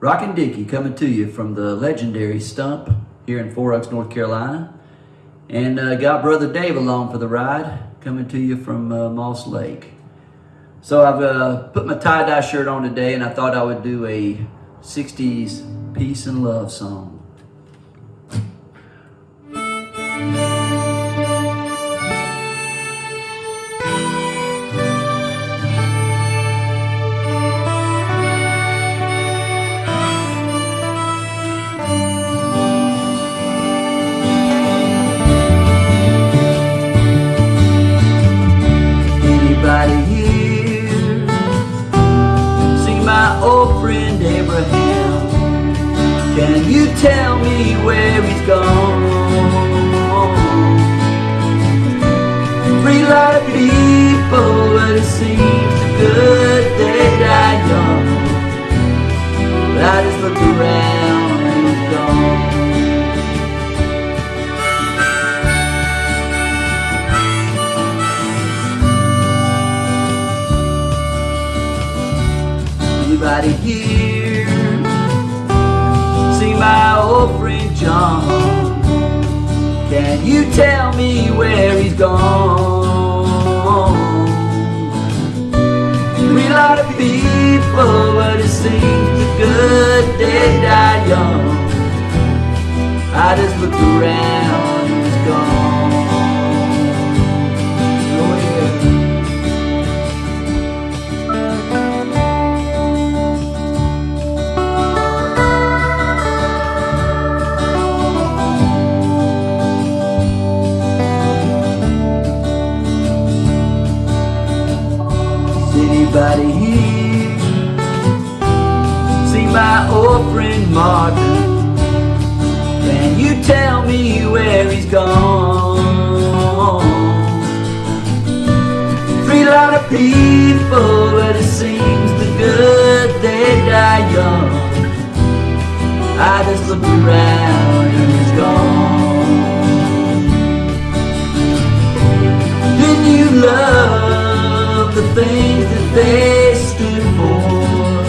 Rockin' Dickie coming to you from the legendary Stump here in Four Oaks, North Carolina. And uh, got Brother Dave along for the ride, coming to you from uh, Moss Lake. So I've uh, put my tie-dye shirt on today and I thought I would do a 60s peace and love song. Can you tell me where he's gone? Free of people, but it seems the good they die young. But I just look around and he's gone. Anybody here You tell me where he's gone? We lot of people, but it seems the good they die young. I just looked around, anybody here? See my old friend Martin. Can you tell me where he's gone? Three lot of people, but it seems the good they die young. I just looked around and he's gone. Didn't you love they stood for?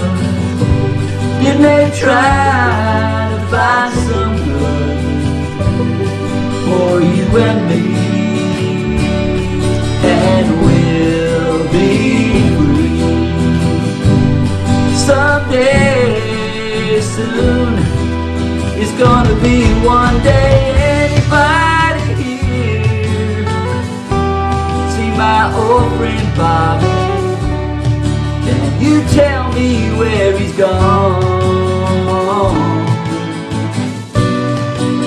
Didn't they try to find some good for you and me? And we'll be free someday soon. It's gonna be one day. Anybody here? see my old friend Bobby. Gone?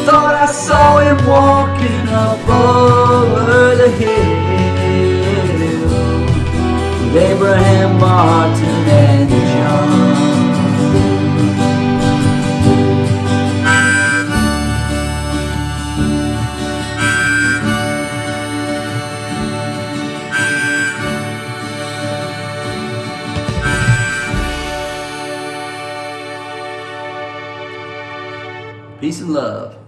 Thought I saw him walking up over the hill with Abraham Martin and John. Peace and love.